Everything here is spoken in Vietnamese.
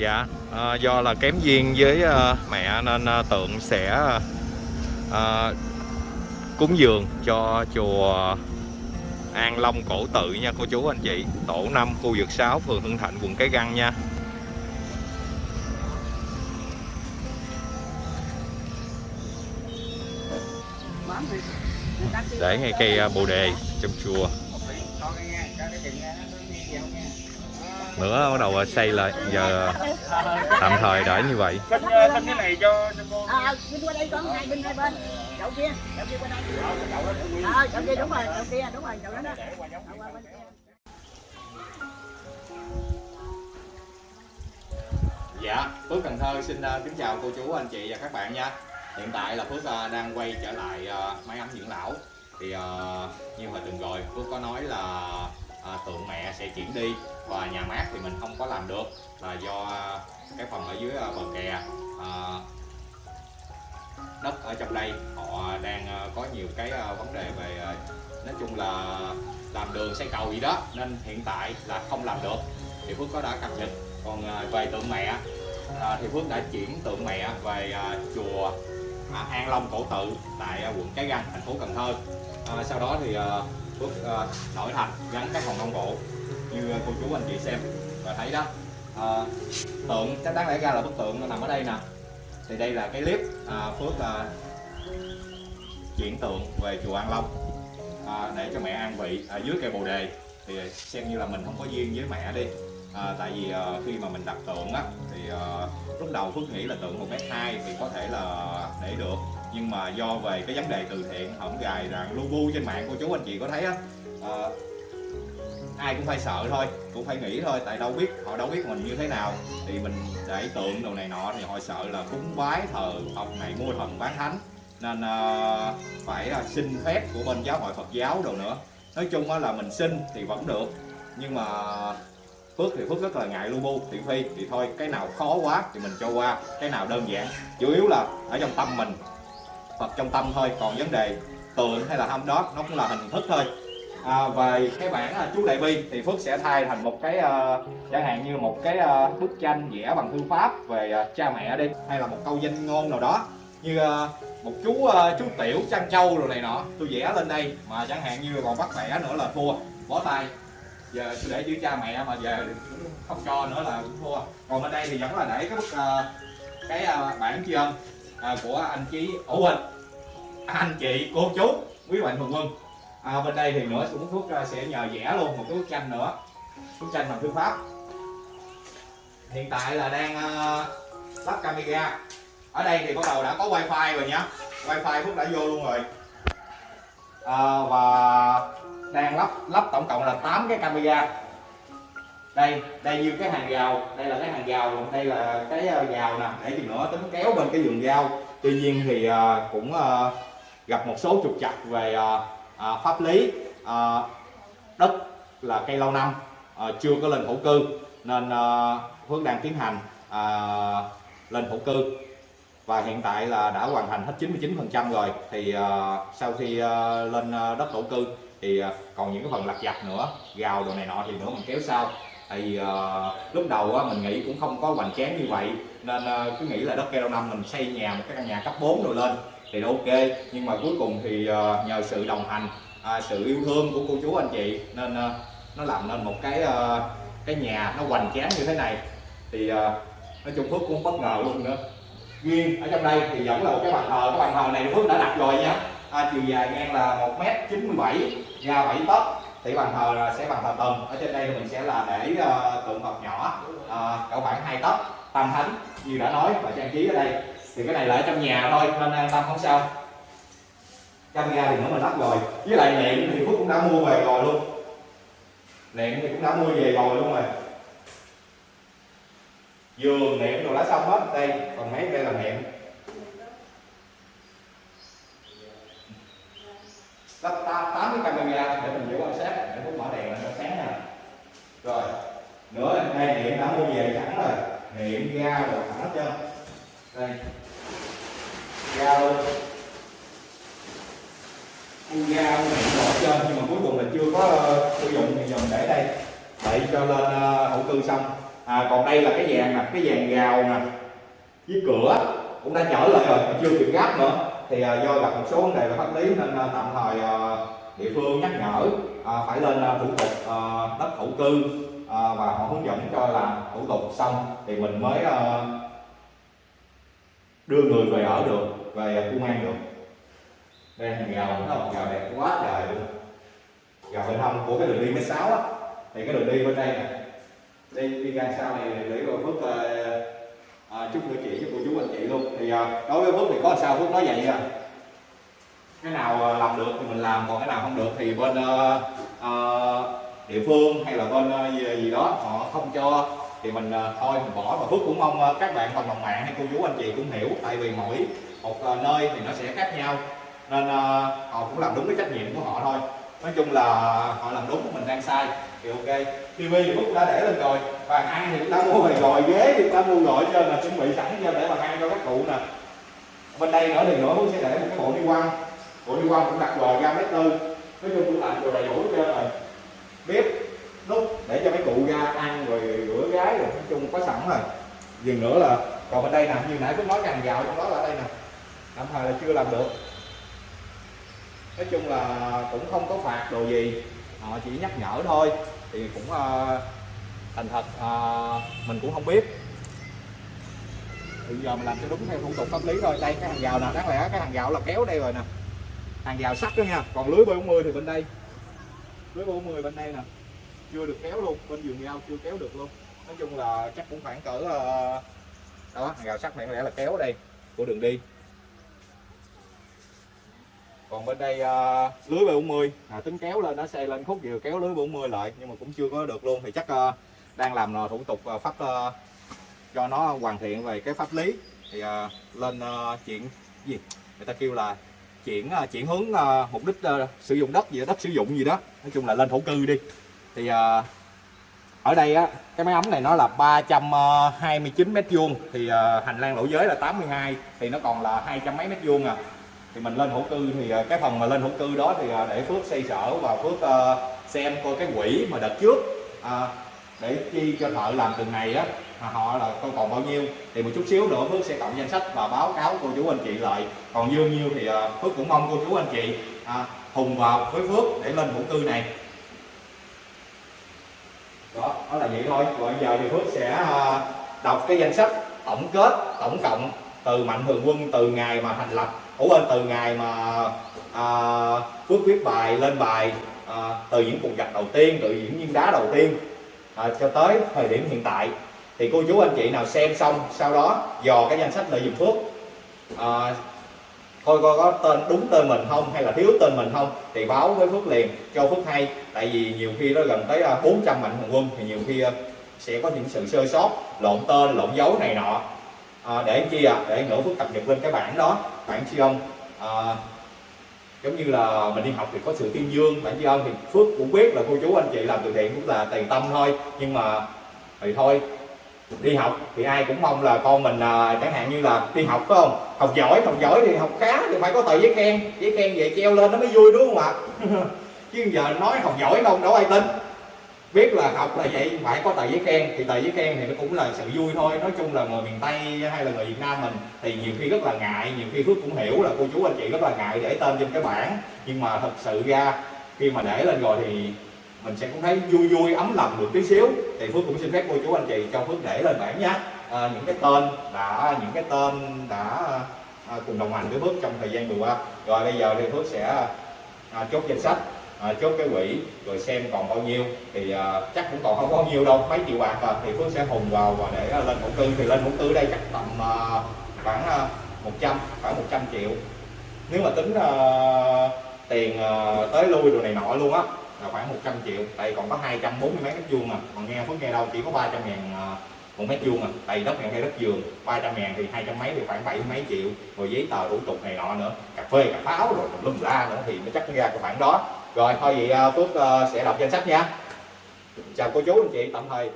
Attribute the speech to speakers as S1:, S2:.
S1: Dạ, à, do là kém duyên với à, mẹ nên à, tượng sẽ à, cúng dường cho chùa An Long Cổ Tự nha cô chú anh chị. Tổ 5 khu vực 6 phường Hưng Thạnh quận Cái Găng nha. Để ngay cây bồ đề trong chùa nữa bắt đầu xây lại giờ tạm thời để như vậy
S2: Xin xin cái này cho cho cô.
S3: Bên qua đây con hai bên hai bên. Chậu kia, chậu kia qua đây. Chậu kia đúng rồi, chậu kia đúng rồi, chậu đó đó. Chậu qua bên kia.
S1: Dạ, Phước Cần Thơ xin uh, kính chào cô chú, anh chị và các bạn nha Hiện tại là Phước uh, đang quay trở lại uh, máy ấm dưỡng lão Thì như hồi tuần rồi Phước có nói là Ờ, à, tượng mẹ sẽ chuyển đi Và nhà mát thì mình không có làm được Là do cái phần ở dưới ờ, bờ kè. À, Đất ở trong đây họ đang có nhiều cái vấn đề về Nói chung là làm đường xây cầu gì đó Nên hiện tại là không làm được. Thì Phước có đã cập nhật. Còn à, về tượng mẹ à, thì Phước đã chuyển tượng mẹ về à, chùa à, An Long Cổ Tự tại à, quận Cái Răng thành phố Cần Thơ. À, sau đó thì à, Phước ờ, đổi thành gắn các hòn công bộ. Như cô chú anh chị xem và thấy đó à, tượng chắc đáng lẽ ra là bức tượng nó nằm ở đây nè. Thì đây là cái clip à, Phước à, chuyển tượng về chùa An Long à, để cho mẹ an vị ở dưới cây bồ đề. Thì xem như là mình không có duyên với mẹ đi à, tại vì à, khi mà mình đặt tượng á thì à, lúc đầu Phước nghĩ là tượng một mét hai thì có thể là để được. Nhưng mà do về cái vấn đề từ thiện hổng gài rằng lu bu trên mạng cô chú anh chị có thấy á à, ai cũng phải sợ thôi cũng phải nghĩ thôi tại đâu biết họ đâu biết mình như thế nào. Thì mình để tượng đồ này nọ thì họ sợ là cúng bái thờ Phật này mua thần bán thánh. Nên à, phải à, xin phép của bên giáo hội Phật giáo đồ nữa. Nói chung á là mình xin thì vẫn được nhưng mà Phước thì Phước rất là ngại lu bu thị phi. Thì thôi cái nào khó quá thì mình cho qua cái nào đơn giản. Chủ yếu là ở trong tâm mình Phật trong tâm thôi. Còn vấn đề tượng hay là hâm đó nó cũng là hình thức thôi. À, về cái bản là chú đại bi thì Phước sẽ thay thành một cái uh, chẳng hạn như một cái uh, bức tranh vẽ bằng thư pháp về uh, cha mẹ đi hay là một câu danh ngôn nào đó. Như uh, một chú uh, chú tiểu trăng trâu rồi này nọ. Tôi vẽ lên đây mà chẳng hạn như còn bắt vẽ nữa là thua. Bó tay giờ tôi để dưới cha mẹ mà giờ không cho nữa là cũng thua. Còn bên đây thì vẫn là để cái bức uh, cái uh, bản tri ân uh, của anh chí ủ hình anh chị cô chú quý bạn thường quân à, bên đây thì nữa cũng phước uh, ờ, sẽ nhờ vẽ luôn một cái bức tranh nữa. Bức tranh bằng thư pháp. Hiện tại là đang uh, lắp camera. Ở đây thì bắt đầu đã có wifi rồi nhá. Wifi phước đã vô luôn rồi. À, và đang lắp lắp tổng cộng là 8 cái camera. Đây đây như cái hàng rào, đây là cái hàng rào còn đây là cái ờ, rào nè. Để chừng nữa tính kéo bên cái vườn rau. Tuy nhiên thì ờ, cũng ờ, gặp một số trục trặc về à, pháp lý. Đất là cây lâu năm chưa có lên thổ cư, nên Phước đang tiến hành lên thổ cư. Và hiện tại là đã hoàn thành hết 99% rồi. Thì sau khi lên đất thổ cư thì à, còn những cái phần lặt vặt nữa gào đồ này nọ thì nữa mình kéo sau. Tại vì uh, lúc đầu uh, mình nghĩ cũng không có hoành tráng như vậy nên uh, cứ nghĩ là đất keo năm mình xây nhà một cái căn nhà cấp 4 rồi lên thì ok. Nhưng mà cuối cùng thì uh, nhờ sự đồng hành uh, sự yêu thương của cô chú anh chị nên uh, nó làm nên một cái uh, cái nhà nó hoành tráng như thế này. Thì uh, nói chung phước cũng bất ngờ luôn nữa. Riêng ở trong đây thì vẫn là một cái bàn thờ cái bàn thờ này phước đã đặt rồi nha à, chiều dài ngang là một m 97 ra 7 tấc. Thì bàn thờ là sẽ bàn thờ tầng ở trên đây mình sẽ là để uh, tượng Phật nhỏ uh, cỡ khoảng hai tấc. Tam thánh như đã nói và trang trí ở đây. Thì cái này là ở trong nhà thôi nên an tâm không sao. Camera thì nữa mình lắp rồi. Với lại nệm thì phúc cũng đã mua về rồi luôn. Nệm thì cũng đã mua về rồi luôn rồi. Giường nệm đồ đã xong hết đây còn mấy đây là nệm lắp tám cái camera để mình giữ quan sát để phút mở đèn là nó sáng nè rồi nữa đây điện đã mua về sẵn rồi. Điện ga rồi sẵn hết trơn. Đây. Ga luôn. Mua ga này bỏ chân trơn nhưng mà cuối cùng là chưa có uh, sử dụng thì dùng để đây. Để cho lên uh, hậu cư xong. À, còn đây là cái vàng nè cái vàng gào nè. Với cửa cũng đã trở lại rồi mà chưa kịp gáp nữa thì à, do gặp một số vấn đề về pháp lý nên à, tạm thời à, địa phương nhắc nhở à, phải lên à, thủ tục à, đất thổ cư à, và họ hướng dẫn cho làm thủ tục xong thì mình mới à, đưa người về ở được về công an được. Đây hàng rào nó một rào đẹp quá trời luôn. Rào bên hông của cái đường đi mấy sáu á. Thì cái đường đi bên đây nè. Đi đi ra sau này để rồi phước uh, à, chúc nữa chị cho cô chú anh chị luôn. Thì à, đối với phước thì có sao? Phước nói vậy à cái nào à, làm được thì mình làm còn cái nào không được thì bên à, à, địa phương hay là bên à, gì, gì đó họ không cho thì mình à, thôi mình bỏ. Và phước cũng mong à, các bạn cộng đồng mạng hay cô chú anh chị cũng hiểu tại vì mỗi một nơi thì nó sẽ khác nhau. Nên à, họ cũng làm đúng cái trách nhiệm của họ thôi. Nói chung là họ làm đúng mình đang sai. Thì ok. TV thì Phúc đã để lên rồi. Bàn ăn thì cũng đã mua về rồi. Ghế thì cũng đã mua rồi, cho là chuẩn bị sẵn cho để bàn ăn cho các cụ nè. Bên đây nữa thì nữa Phúc sẽ để một cái bộ đi quăng. Bộ đi quăng cũng đặt vào ra mét tư. Nói chung cũng làm đồ đầy đủ cho rồi. Bếp, nút để cho mấy cụ ra ăn rồi rửa gái rồi, nói chung có sẵn rồi. Dừng nữa là, còn bên đây nè, như nãy Phúc nói ngành gạo trong đó là ở đây nè. Tạm thời là chưa làm được. Nói chung là cũng không có phạt đồ gì. Họ chỉ nhắc nhở thôi thì cũng uh, thành thật uh, mình cũng không biết. Thì giờ mình làm cho đúng theo thủ tục pháp lý thôi. Đây cái hàng rào nè đáng lẽ cái hàng rào là kéo đây rồi nè. Hàng rào sắt đó nha. Còn lưới B40 thì bên đây. Lưới B40 bên đây nè. Chưa được kéo luôn. Bên vườn rau chưa kéo được luôn. Nói chung là chắc cũng khoảng cỡ uh, đó hàng rào sắt này có lẽ là kéo đây của đường đi còn bên đây uh, lưới B40 à, tính kéo lên nó xây lên khúc vừa kéo lưới B40 lại nhưng mà cũng chưa có được luôn. Thì chắc uh, đang làm uh, thủ tục uh, pháp uh, cho nó hoàn thiện về cái pháp lý. Thì uh, lên uh, chuyện gì? Người ta kêu là chuyển uh, chuyển hướng uh, mục đích uh, sử dụng đất gì đó, đất sử dụng gì đó. Nói chung là lên thổ cư đi. Thì uh, ở đây á cái máy ấm này nó là 329 mét vuông. Thì uh, hành lang lỗ giới là 82 thì nó còn là hai trăm mấy mét vuông à thì mình lên thổ cư thì à, cái phần mà lên thổ cư đó thì à, để phước xây sở và phước à, xem coi cái quỹ mà đợt trước để chi cho thợ làm từng ngày á mà họ là coi còn bao nhiêu. Thì một chút xíu nữa phước sẽ cộng danh sách và báo cáo cô chú anh chị lại. Còn dư nhiêu thì phước cũng mong cô chú anh chị hùng vào với phước để lên thổ cư này. Đó, đó là vậy thôi. Còn giờ thì phước sẽ đọc cái danh sách tổng kết tổng cộng từ mạnh thường quân từ ngày mà thành lập ủa bên từ ngày mà à, phước viết bài lên bài à, từ những cục gặp đầu tiên từ những viên đá đầu tiên à, cho tới thời điểm hiện tại. Thì cô chú anh chị nào xem xong sau đó dò cái danh sách lợi dụng phước à, coi coi có tên đúng tên mình không hay là thiếu tên mình không thì báo với phước liền cho phước hay. Tại vì nhiều khi nó gần tới à, 400 mạnh thường quân thì nhiều khi à, sẽ có những sự sơ sót lộn tên lộn dấu này nọ à, để chi à để ngữ phước cập nhật lên cái bảng đó. Bảng tri ân. À, giống như là mình đi học thì có sự tuyên dương bản tri ân thì phước cũng biết là cô chú anh chị làm từ thiện cũng là tiền tâm thôi. Nhưng mà thì thôi đi học thì ai cũng mong là con mình à, chẳng hạn như là đi học phải không? Học giỏi học giỏi thì học khá thì phải có tờ giấy khen. Giấy khen về treo lên nó mới vui đúng không ạ? Chứ giờ nói học giỏi không đâu ai tin biết là học là vậy phải có tờ giấy khen. Thì tờ giấy khen thì nó cũng là sự vui thôi. Nói chung là người miền tây hay là người việt nam mình thì nhiều khi rất là ngại nhiều khi phước cũng hiểu là cô chú anh chị rất là ngại để tên trên cái bảng. Nhưng mà thật sự ra khi mà để lên rồi thì mình sẽ cũng thấy vui vui ấm lòng được tí xíu. Thì phước cũng xin phép cô chú anh chị cho phước để lên bảng nhé. À, những cái tên đã những cái tên đã à, cùng đồng hành với phước trong thời gian vừa qua. Rồi bây giờ thì phước sẽ à, chốt danh sách à, chốt cái quỹ rồi xem còn bao nhiêu. Thì à, chắc cũng còn không có bao nhiêu đâu. Mấy triệu bạc à, thì phước sẽ hùng vào và để à, lên thổ cư thì lên thổ cư đây chắc tầm à, khoảng à, 100 khoảng 100 triệu. Nếu mà tính à, tiền à, tới lui đồ này nọ luôn á là khoảng 100 triệu. Tại còn có 240 mấy mét vuông mà. Còn nghe phước nghe đâu chỉ có 300 ngàn à, một mét vuông à tại đất này hay đất vườn 300 ngàn thì 200 mấy thì khoảng bảy mấy triệu. Rồi giấy tờ thủ tục này nọ nữa. Cà phê cà pháo rồi lum la nữa thì nó chắc nó ra cái khoảng đó rồi, thôi vậy à, Phước à, sẽ đọc danh sách nha. Chào cô chú, anh chị, tạm thời.